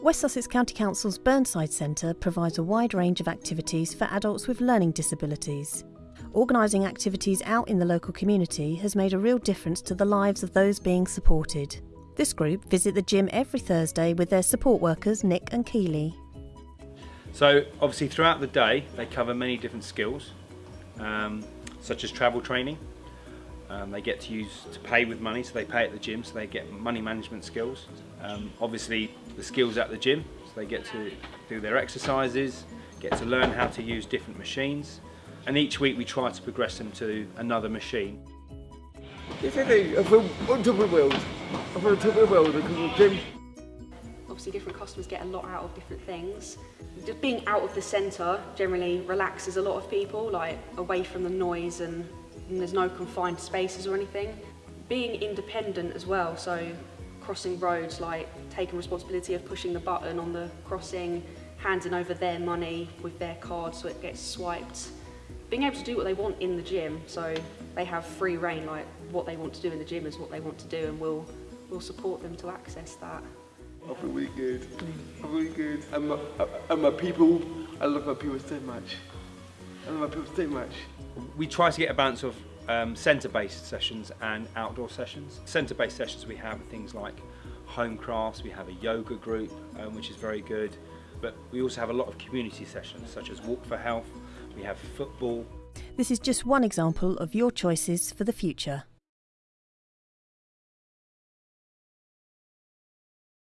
West Sussex County Council's Burnside Centre provides a wide range of activities for adults with learning disabilities. Organising activities out in the local community has made a real difference to the lives of those being supported. This group visit the gym every Thursday with their support workers Nick and Keeley. So obviously throughout the day they cover many different skills um, such as travel training. Um, they get to use to pay with money so they pay at the gym so they get money management skills. Um, obviously the skills at the gym so they get to do their exercises, get to learn how to use different machines and each week we try to progress them to another machine. Yes, I do. I feel on top of the world. I feel on top of the world because of the gym. Obviously different customers get a lot out of different things. Just being out of the centre generally relaxes a lot of people, like away from the noise and, and there's no confined spaces or anything. Being independent as well, so crossing roads, like taking responsibility of pushing the button on the crossing, handing over their money with their card so it gets swiped. Being able to do what they want in the gym, so they have free reign, like what they want to do in the gym is what they want to do and we'll, we'll support them to access that. Mm. I feel really good. I feel really good. And my, and my people, I love my people so much. I love my people so much. We try to get a balance of um, centre-based sessions and outdoor sessions. Centre-based sessions we have things like home crafts, we have a yoga group um, which is very good, but we also have a lot of community sessions such as Walk for Health, we have football. This is just one example of your choices for the future.